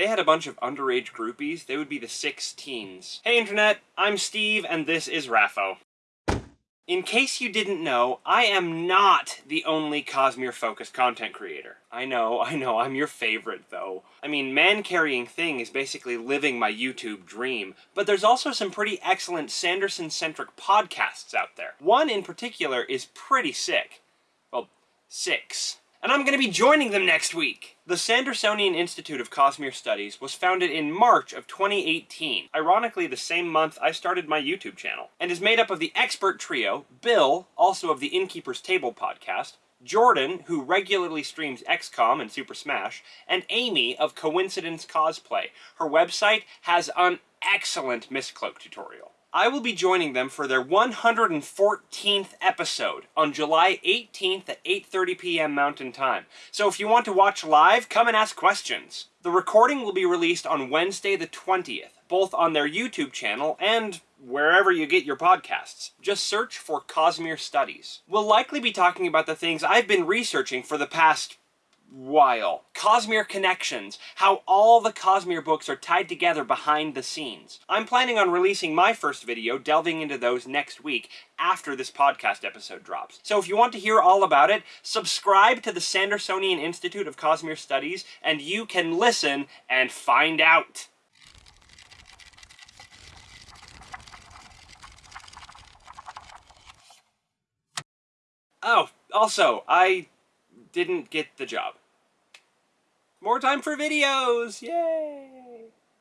they had a bunch of underage groupies, they would be the six teens. Hey internet, I'm Steve and this is Raffo. In case you didn't know, I am not the only Cosmere-focused content creator. I know, I know, I'm your favorite, though. I mean, Man-Carrying Thing is basically living my YouTube dream, but there's also some pretty excellent Sanderson-centric podcasts out there. One in particular is pretty sick. Well, six and I'm going to be joining them next week. The Sandersonian Institute of Cosmere Studies was founded in March of 2018, ironically the same month I started my YouTube channel, and is made up of the expert trio, Bill, also of the Innkeeper's Table podcast, Jordan, who regularly streams XCOM and Super Smash, and Amy of Coincidence Cosplay. Her website has an excellent Mistcloak tutorial. I will be joining them for their 114th episode on July 18th at 8.30 p.m. Mountain Time. So if you want to watch live, come and ask questions. The recording will be released on Wednesday the 20th, both on their YouTube channel and wherever you get your podcasts. Just search for Cosmere Studies. We'll likely be talking about the things I've been researching for the past while. Cosmere Connections, how all the Cosmere books are tied together behind the scenes. I'm planning on releasing my first video delving into those next week after this podcast episode drops. So if you want to hear all about it, subscribe to the Sandersonian Institute of Cosmere Studies and you can listen and find out. Oh, also, I didn't get the job. More time for videos! Yay!